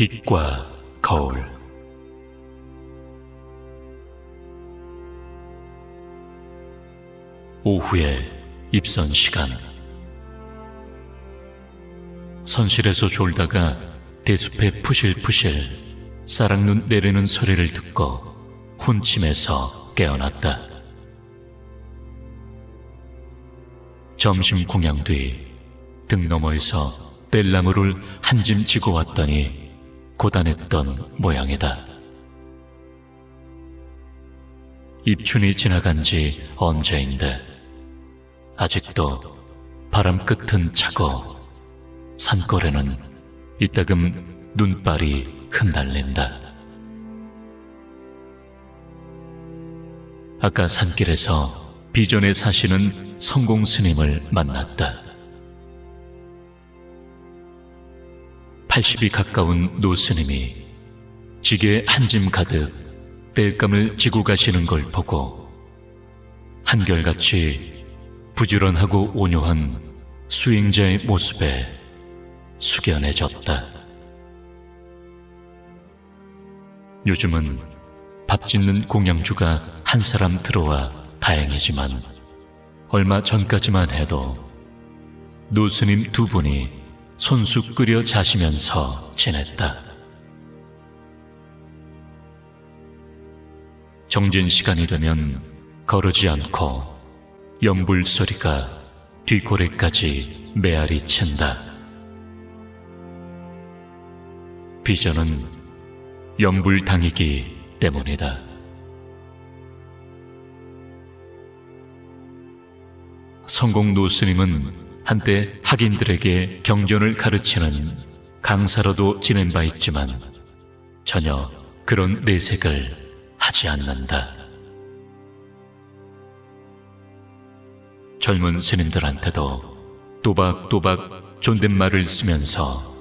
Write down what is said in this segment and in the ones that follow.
빛과 거울 오후에 입선 시간 선실에서 졸다가 대숲에 푸실푸실 사랑눈 내리는 소리를 듣고 혼침에서 깨어났다. 점심 공양 뒤 등 너머에서 벨나무를 한 짐 지고 왔더니 고단했던 모양이다. 입춘이 지나간 지 언제인데 아직도 바람 끝은 차고 산골에는 이따금 눈발이 흩날린다. 아까 산길에서 비전에 사시는 성공 스님을 만났다. 80이 가까운 노 스님이 지게 한 짐 가득 땔감을 지고 가시는 걸 보고 한결같이 부지런하고 온유한 수행자의 모습에 숙연해졌다. 요즘은 밥 짓는 공양주가 한 사람 들어와 다행이지만 얼마 전까지만 해도 노스님 두 분이 손수 끓여 자시면서 지냈다. 정진 시간이 되면 거르지 않고 연불 소리가 뒷고래까지 메아리 챈다. 비전은 연불 당이기 때문이다. 성공 노스님은 한때 학인들에게 경전을 가르치는 강사로도 지낸 바 있지만 전혀 그런 내색을 하지 않는다. 젊은 스님들한테도 또박또박 존댓말을 쓰면서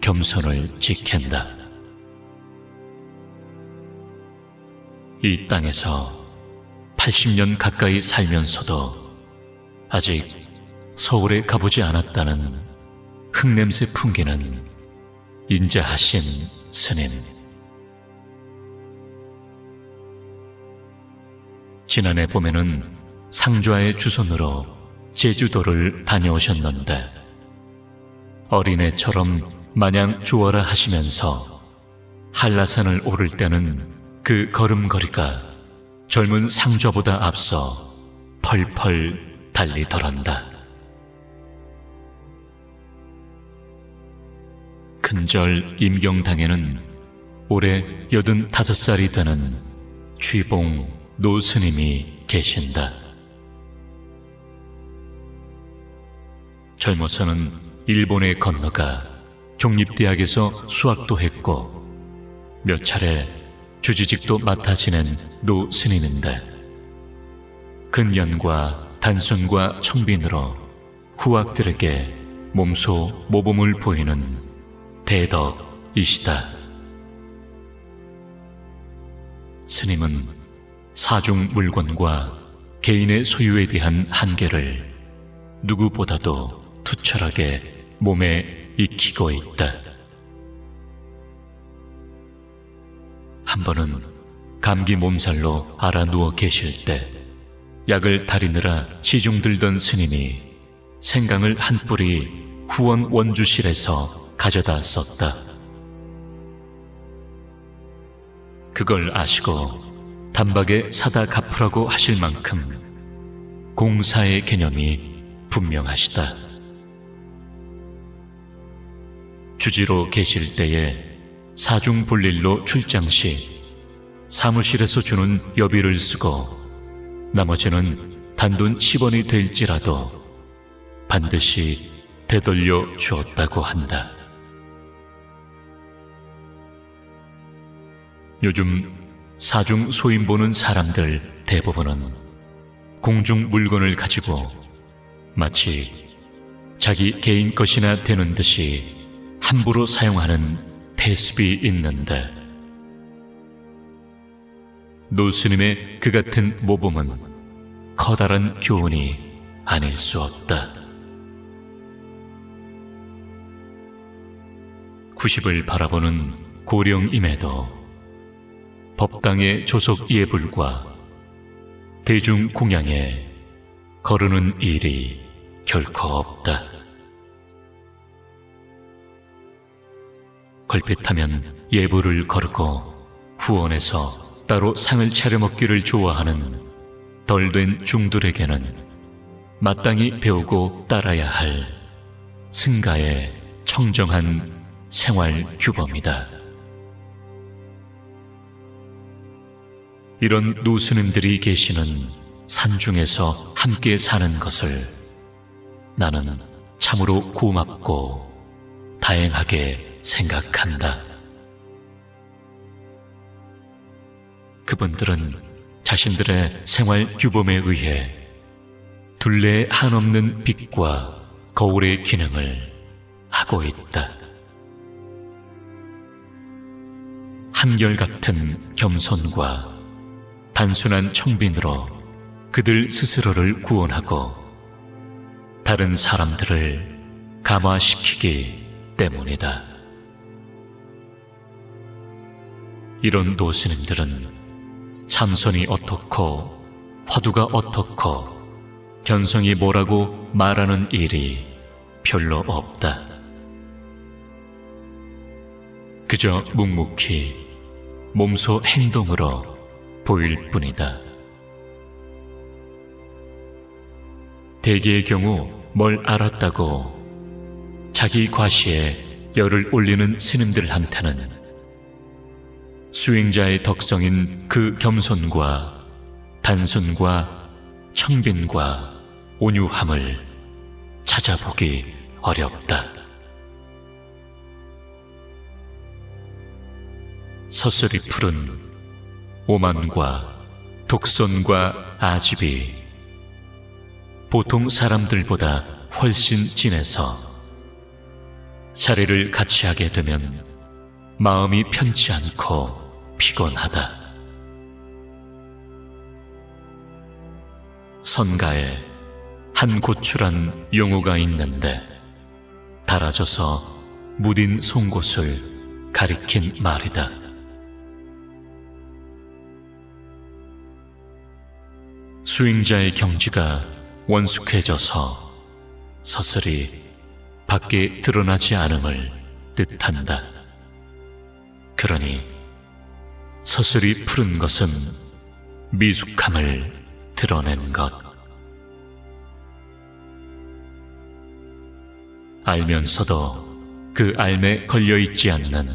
겸손을 지킨다. 이 땅에서 80년 가까이 살면서도 아직 서울에 가보지 않았다는 흙냄새 풍기는 인자하신 스님. 지난해 봄에는 상좌의 주선으로 제주도를 다녀오셨는데 어린애처럼 마냥 좋아라 하시면서 한라산을 오를 때는 그 걸음걸이가 젊은 상좌보다 앞서 펄펄 달리더란다. 큰절 임경당에는 올해 여든 다섯 살이 되는 쥐봉 노스님이 계신다. 젊어서는 일본에 건너가 종립대학에서 수학도 했고 몇 차례 주지직도 맡아 지낸 노 스님인데 근년과 단순과 청빈으로 후학들에게 몸소 모범을 보이는 대덕이시다. 스님은 사중 물건과 개인의 소유에 대한 한계를 누구보다도 투철하게 몸에 익히고 있다. 한 번은 감기 몸살로 알아 누워 계실 때 약을 다리느라 시중 들던 스님이 생강을 한 뿌리 후원 원주실에서 가져다 썼다. 그걸 아시고 단박에 사다 갚으라고 하실 만큼 공사의 개념이 분명하시다. 주지로 계실 때에 사중 볼일로 출장 시 사무실에서 주는 여비를 쓰고 나머지는 단돈 10원이 될지라도 반드시 되돌려 주었다고 한다. 요즘 사중 소임 보는 사람들 대부분은 공중 물건을 가지고 마치 자기 개인 것이나 되는 듯이 함부로 사용하는 대습이 있는데 노스님의 그 같은 모범은 커다란 교훈이 아닐 수 없다. 구십을 바라보는 고령임에도 법당의 조속 예불과 대중 공양에 거르는 일이 결코 없다. 걸핏하면 예불을 거르고 후원해서 따로 상을 차려 먹기를 좋아하는 덜 된 중들에게는 마땅히 배우고 따라야 할 승가의 청정한 생활 규범이다. 이런 노스님들이 계시는 산 중에서 함께 사는 것을 나는 참으로 고맙고 다행하게 생각한다. 그분들은 자신들의 생활 규범에 의해 둘레 한없는 빛과 거울의 기능을 하고 있다. 한결같은 겸손과 단순한 청빈으로 그들 스스로를 구원하고 다른 사람들을 감화시키기 때문이다. 이런 노스님들은 참선이 어떻고 화두가 어떻고 견성이 뭐라고 말하는 일이 별로 없다. 그저 묵묵히 몸소 행동으로 보일 뿐이다. 대개의 경우 뭘 알았다고 자기 과시에 열을 올리는 스님들한테는 수행자의 덕성인 그 겸손과 단순과 청빈과 온유함을 찾아보기 어렵다. 서슬이 푸른 오만과 독선과 아집이 보통 사람들보다 훨씬 진해서 자리를 같이 하게 되면 마음이 편치 않고 피곤하다. 선가에 한 고추란 용어가 있는데 달아져서 무딘 송곳을 가리킨 말이다. 수행자의 경지가 원숙해져서 서슬이 밖에 드러나지 않음을 뜻한다. 그러니 서슬이 푸른 것은 미숙함을 드러낸 것. 알면서도 그 알매 걸려있지 않는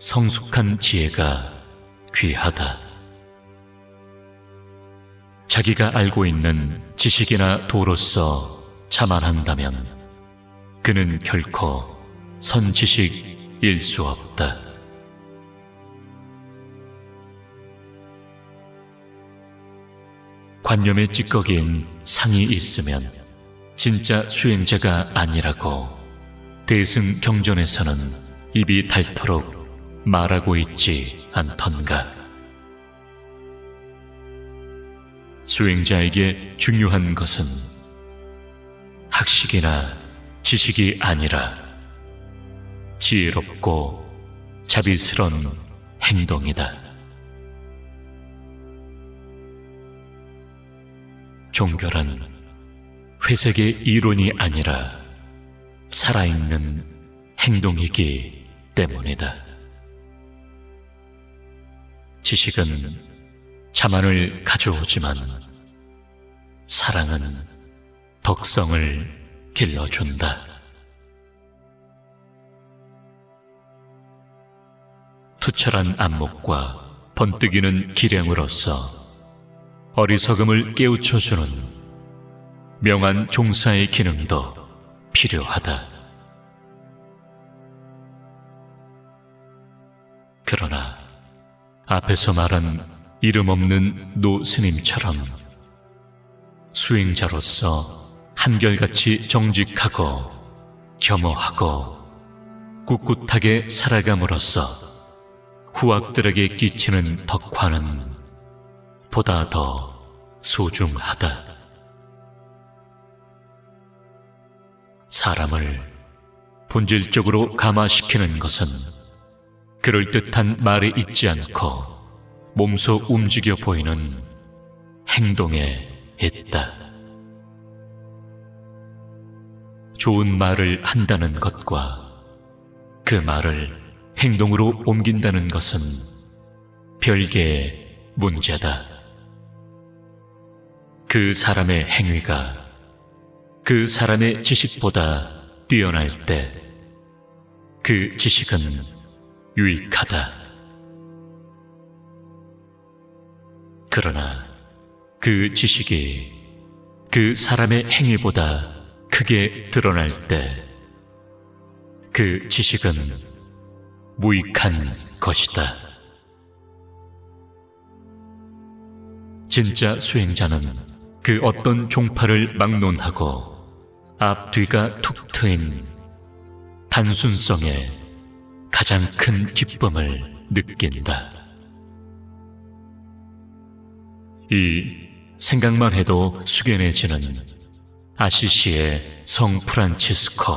성숙한 지혜가 귀하다. 자기가 알고 있는 지식이나 도로서 자만한다면 그는 결코 선지식일 수 없다. 관념에 찌꺼기인 상이 있으면 진짜 수행자가 아니라고 대승 경전에서는 입이 닳도록 말하고 있지 않던가. 수행자에게 중요한 것은 학식이나 지식이 아니라 지혜롭고 자비스런 행동이다. 종교란 회색의 이론이 아니라 살아있는 행동이기 때문이다. 지식은 자만을 가져오지만 사랑은 덕성을 길러준다. 투철한 안목과 번뜩이는 기량으로서 어리석음을 깨우쳐주는 명한 종사의 기능도 필요하다. 그러나 앞에서 말한 이름 없는 노 스님처럼 수행자로서 한결같이 정직하고 겸허하고 꿋꿋하게 살아감으로써 후학들에게 끼치는 덕화는 보다 더 소중하다. 사람을 본질적으로 감화시키는 것은 그럴듯한 말에 있지 않고 몸소 움직여 보이는 행동에 있다. 좋은 말을 한다는 것과 그 말을 행동으로 옮긴다는 것은 별개의 문제다. 그 사람의 행위가 그 사람의 지식보다 뛰어날 때 그 지식은 유익하다. 그러나 그 지식이 그 사람의 행위보다 크게 드러날 때 그 지식은 무익한 것이다. 진짜 수행자는 그 어떤 종파를 막론하고 앞뒤가 툭 트인 단순성에 가장 큰 기쁨을 느낀다. 이 생각만 해도 숙연해지는 아시시의 성 프란치스코.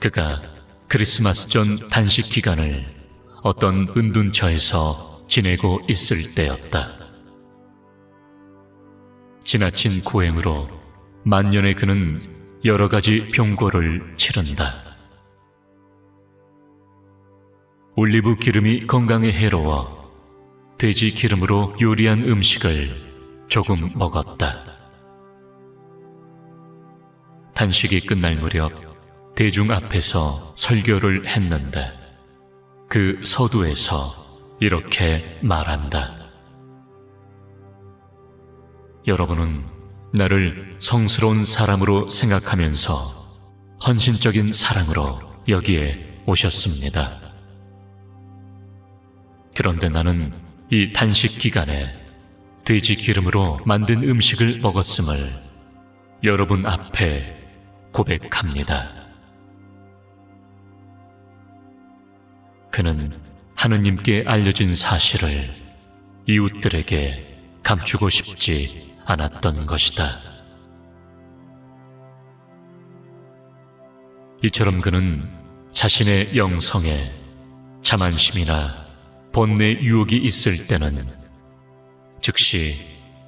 그가 크리스마스 전 단식 기간을 어떤 은둔처에서 지내고 있을 때였다. 지나친 고행으로 만년의 그는 여러 가지 병고를 치른다. 올리브 기름이 건강에 해로워 돼지 기름으로 요리한 음식을 조금 먹었다. 단식이 끝날 무렵 대중 앞에서 설교를 했는데 그 서두에서 이렇게 말한다. 여러분은 나를 성스러운 사람으로 생각하면서 헌신적인 사랑으로 여기에 오셨습니다. 그런데 나는 이 단식 기간에 돼지 기름으로 만든 음식을 먹었음을 여러분 앞에 고백합니다. 그는 하느님께 알려진 사실을 이웃들에게 감추고 싶지 않았던 것이다. 이처럼 그는 자신의 영성에 자만심이나 번뇌 유혹이 있을 때는 즉시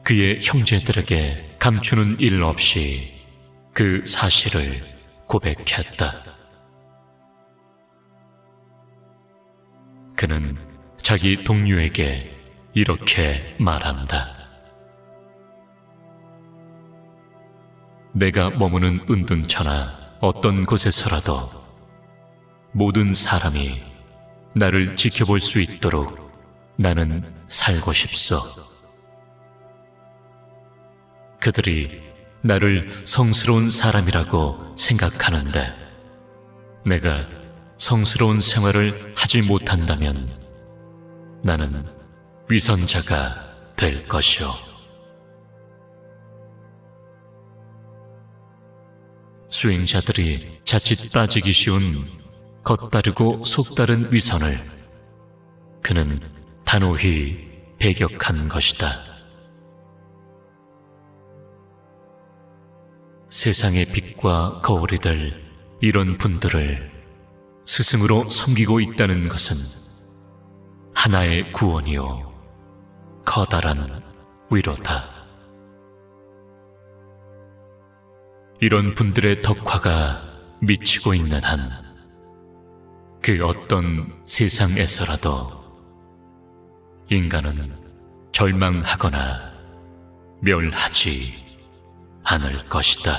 그의 형제들에게 감추는 일 없이 그 사실을 고백했다. 그는 자기 동료에게 이렇게 말한다. 내가 머무는 은둔처나 어떤 곳에서라도 모든 사람이 나를 지켜볼 수 있도록 나는 살고 싶소. 그들이 나를 성스러운 사람이라고 생각하는데 내가 성스러운 생활을 하지 못한다면 나는 위선자가 될 것이오. 수행자들이 자칫 빠지기 쉬운 겉다르고 속다른 위선을 그는 단호히 배격한 것이다. 세상의 빛과 거울이 될 이런 분들을 스승으로 섬기고 있다는 것은 하나의 구원이요 커다란 위로다. 이런 분들의 덕화가 미치고 있는 한 그 어떤 세상에서라도 인간은 절망하거나 멸하지 않을 것이다.